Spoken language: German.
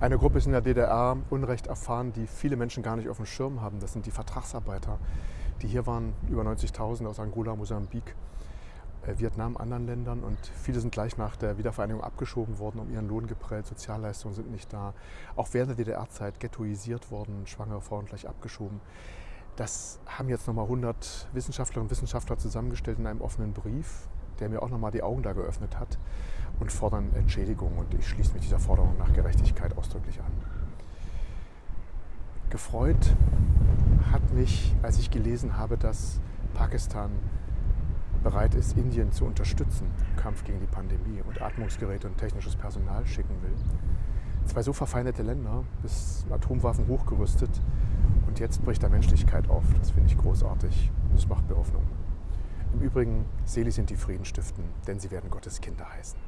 Eine Gruppe ist in der DDR Unrecht erfahren, die viele Menschen gar nicht auf dem Schirm haben. Das sind die Vertragsarbeiter, die hier waren, über 90.000 aus Angola, Mosambik, äh, Vietnam, anderen Ländern. Und viele sind gleich nach der Wiedervereinigung abgeschoben worden, um ihren Lohn geprellt. Sozialleistungen sind nicht da. Auch während der DDR-Zeit ghettoisiert worden, schwangere Frauen gleich abgeschoben. Das haben jetzt nochmal 100 Wissenschaftlerinnen und Wissenschaftler zusammengestellt in einem offenen Brief, der mir auch nochmal die Augen da geöffnet hat und fordern Entschädigung. Und ich schließe mich dieser Forderung nach Gerechtigkeit ausdrücklich an. Gefreut hat mich, als ich gelesen habe, dass Pakistan bereit ist, Indien zu unterstützen im Kampf gegen die Pandemie und Atmungsgeräte und technisches Personal schicken will. Zwei so verfeindete Länder, bis Atomwaffen hochgerüstet und jetzt bricht da Menschlichkeit auf. Das finde ich großartig. Das macht mir Hoffnung. Im Übrigen, selig sind die Frieden stiften, denn sie werden Gottes Kinder heißen.